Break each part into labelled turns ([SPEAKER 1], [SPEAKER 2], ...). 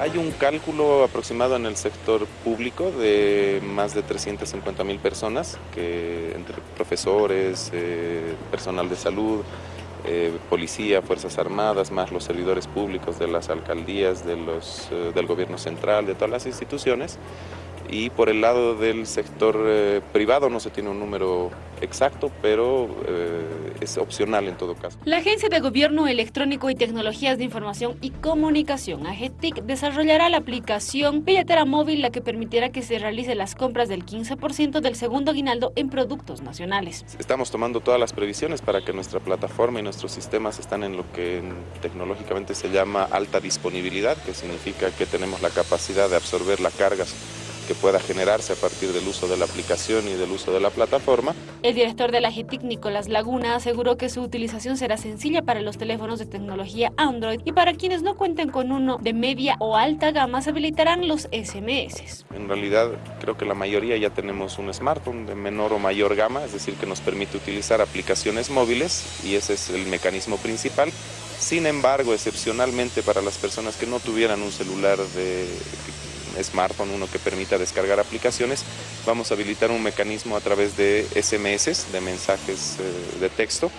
[SPEAKER 1] Hay un cálculo aproximado en el sector público de más de 350 mil personas, que entre profesores, eh, personal de salud, eh, policía, fuerzas armadas, más los servidores públicos de las alcaldías, de los, eh, del gobierno central, de todas las instituciones, y por el lado del sector eh, privado no se tiene un número exacto, pero eh, es opcional en todo caso.
[SPEAKER 2] La Agencia de Gobierno Electrónico y Tecnologías de Información y Comunicación, AGETIC, desarrollará la aplicación Billetera Móvil, la que permitirá que se realice las compras del 15% del segundo aguinaldo en productos nacionales.
[SPEAKER 1] Estamos tomando todas las previsiones para que nuestra plataforma y nuestros sistemas están en lo que tecnológicamente se llama alta disponibilidad, que significa que tenemos la capacidad de absorber las cargas que pueda generarse a partir del uso de la aplicación y del uso de la plataforma.
[SPEAKER 2] El director de la GETIC, Nicolás Laguna, aseguró que su utilización será sencilla para los teléfonos de tecnología Android y para quienes no cuenten con uno de media o alta gama se habilitarán los SMS.
[SPEAKER 1] En realidad creo que la mayoría ya tenemos un smartphone de menor o mayor gama, es decir, que nos permite utilizar aplicaciones móviles y ese es el mecanismo principal. Sin embargo, excepcionalmente para las personas que no tuvieran un celular de smartphone, uno que permita descargar aplicaciones, vamos a habilitar un mecanismo a través de SMS, de mensajes eh, de texto,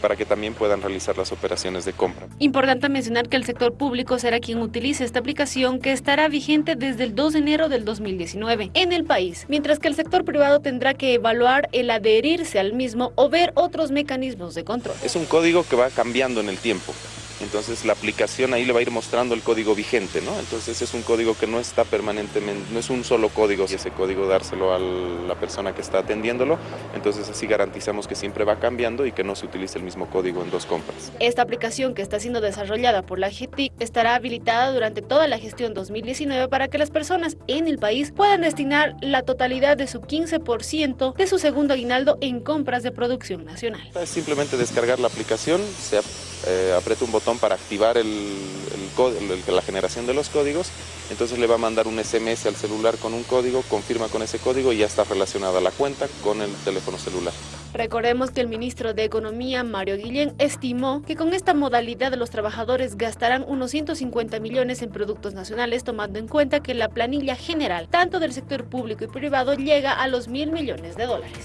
[SPEAKER 1] para que también puedan realizar las operaciones de compra.
[SPEAKER 2] Importante mencionar que el sector público será quien utilice esta aplicación que estará vigente desde el 2 de enero del 2019 en el país, mientras que el sector privado tendrá que evaluar el adherirse al mismo o ver otros mecanismos de control.
[SPEAKER 1] Es un código que va cambiando en el tiempo entonces la aplicación ahí le va a ir mostrando el código vigente, ¿no? Entonces es un código que no está permanentemente, no es un solo código, y ese código dárselo a la persona que está atendiéndolo, entonces así garantizamos que siempre va cambiando y que no se utilice el mismo código en dos compras.
[SPEAKER 2] Esta aplicación que está siendo desarrollada por la GTIC estará habilitada durante toda la gestión 2019 para que las personas en el país puedan destinar la totalidad de su 15% de su segundo aguinaldo en compras de producción nacional.
[SPEAKER 1] Es simplemente descargar la aplicación, se eh, aprieta un botón para activar la generación de los códigos, entonces le va a mandar un SMS al celular con un código, confirma con ese código y ya está relacionada la cuenta con el teléfono celular.
[SPEAKER 2] Recordemos que el ministro de Economía, Mario Guillén, estimó que con esta modalidad los trabajadores gastarán unos 150 millones en productos nacionales, tomando en cuenta que la planilla general, tanto del sector público y privado, llega a los mil millones de dólares.